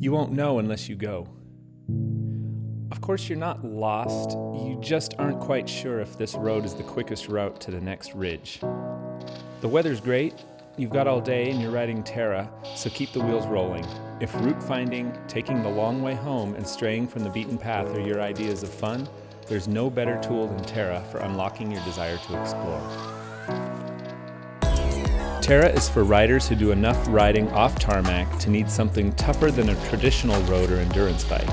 You won't know unless you go. Of course, you're not lost, you just aren't quite sure if this road is the quickest route to the next ridge. The weather's great, you've got all day and you're riding Terra, so keep the wheels rolling. If route finding, taking the long way home, and straying from the beaten path are your ideas of fun, there's no better tool than Terra for unlocking your desire to explore. Terra is for riders who do enough riding off tarmac to need something tougher than a traditional road or endurance bike.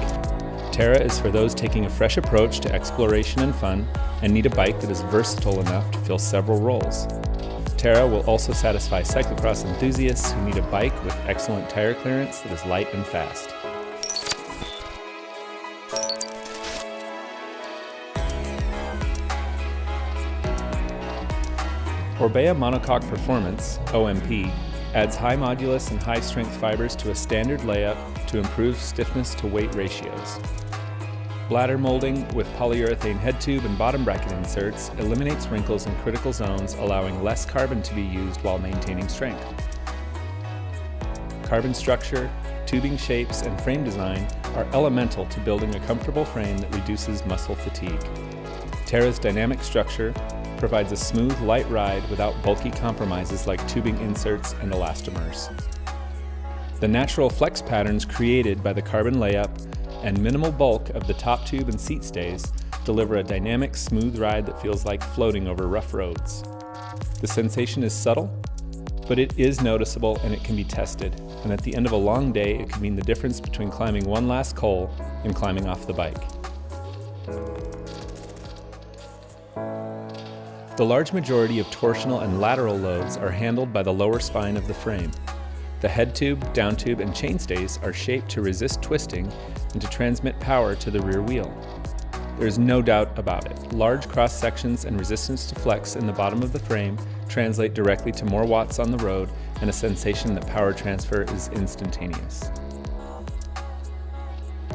Terra is for those taking a fresh approach to exploration and fun and need a bike that is versatile enough to fill several roles. Terra will also satisfy cyclocross enthusiasts who need a bike with excellent tire clearance that is light and fast. Orbea Monocoque Performance, OMP, adds high modulus and high strength fibers to a standard layup to improve stiffness to weight ratios. Bladder molding with polyurethane head tube and bottom bracket inserts eliminates wrinkles in critical zones, allowing less carbon to be used while maintaining strength. Carbon structure, tubing shapes, and frame design are elemental to building a comfortable frame that reduces muscle fatigue. Terra's dynamic structure provides a smooth, light ride without bulky compromises like tubing inserts and elastomers. The natural flex patterns created by the carbon layup and minimal bulk of the top tube and seat stays deliver a dynamic, smooth ride that feels like floating over rough roads. The sensation is subtle, but it is noticeable and it can be tested. And at the end of a long day, it can mean the difference between climbing one last col and climbing off the bike. The large majority of torsional and lateral loads are handled by the lower spine of the frame. The head tube, down tube, and chainstays are shaped to resist twisting and to transmit power to the rear wheel. There is no doubt about it. Large cross sections and resistance to flex in the bottom of the frame translate directly to more watts on the road and a sensation that power transfer is instantaneous.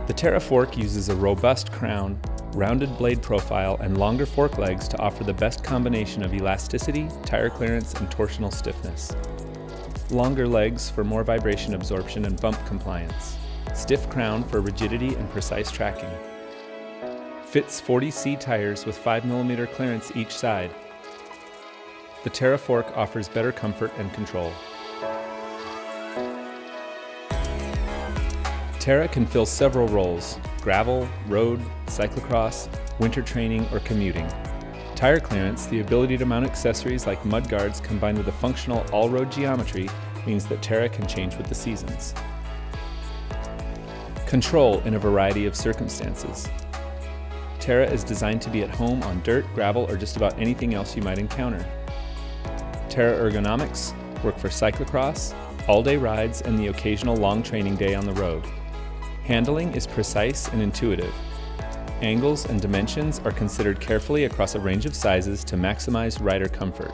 The Terra fork uses a robust crown rounded blade profile, and longer fork legs to offer the best combination of elasticity, tire clearance, and torsional stiffness. Longer legs for more vibration absorption and bump compliance. Stiff crown for rigidity and precise tracking. Fits 40C tires with 5mm clearance each side. The Terra fork offers better comfort and control. Terra can fill several roles, gravel, road, cyclocross, winter training, or commuting. Tire clearance, the ability to mount accessories like mud guards combined with a functional all-road geometry means that Terra can change with the seasons. Control in a variety of circumstances. Terra is designed to be at home on dirt, gravel, or just about anything else you might encounter. Terra ergonomics work for cyclocross, all-day rides, and the occasional long training day on the road. Handling is precise and intuitive. Angles and dimensions are considered carefully across a range of sizes to maximize rider comfort.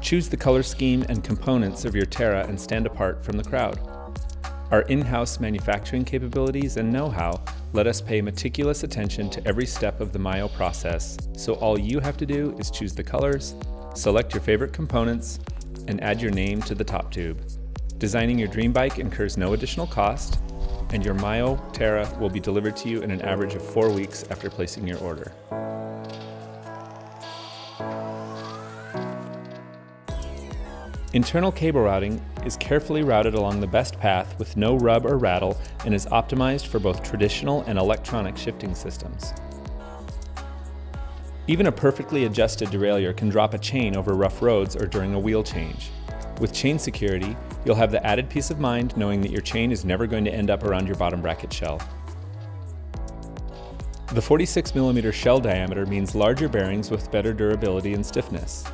Choose the color scheme and components of your Terra and stand apart from the crowd. Our in-house manufacturing capabilities and know-how let us pay meticulous attention to every step of the MyO process, so all you have to do is choose the colors, select your favorite components, and add your name to the top tube. Designing your dream bike incurs no additional cost, and your MyO Terra will be delivered to you in an average of four weeks after placing your order. Internal cable routing is carefully routed along the best path with no rub or rattle and is optimized for both traditional and electronic shifting systems. Even a perfectly adjusted derailleur can drop a chain over rough roads or during a wheel change. With chain security, you'll have the added peace of mind knowing that your chain is never going to end up around your bottom bracket shell. The 46mm shell diameter means larger bearings with better durability and stiffness.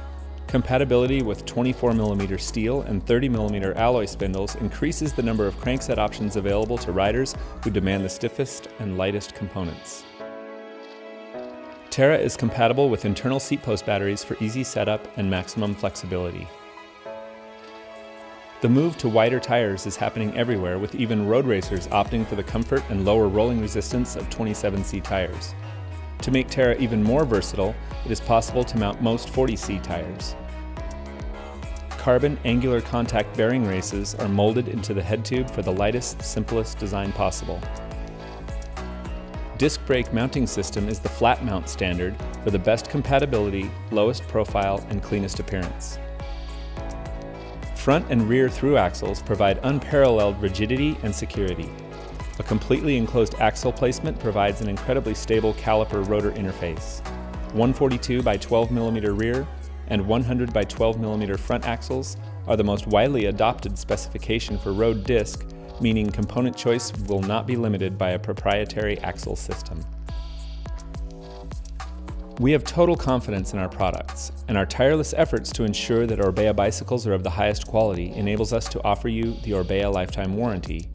Compatibility with 24mm steel and 30mm alloy spindles increases the number of crankset options available to riders who demand the stiffest and lightest components. Terra is compatible with internal seat post batteries for easy setup and maximum flexibility. The move to wider tires is happening everywhere with even road racers opting for the comfort and lower rolling resistance of 27C tires. To make Terra even more versatile, it is possible to mount most 40C tires. carbon angular contact bearing races are molded into the head tube for the lightest, simplest design possible. Disc brake mounting system is the flat mount standard for the best compatibility, lowest profile, and cleanest appearance. Front and rear through axles provide unparalleled rigidity and security. A completely enclosed axle placement provides an incredibly stable caliper rotor interface. 142 by 12 mm rear and 100 by 12 mm front axles are the most widely adopted specification for road disc, meaning component choice will not be limited by a proprietary axle system. We have total confidence in our products, and our tireless efforts to ensure that Orbea bicycles are of the highest quality enables us to offer you the Orbea lifetime warranty.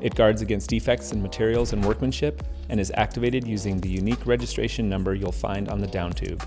It guards against defects in materials and workmanship and is activated using the unique registration number you'll find on the down tube.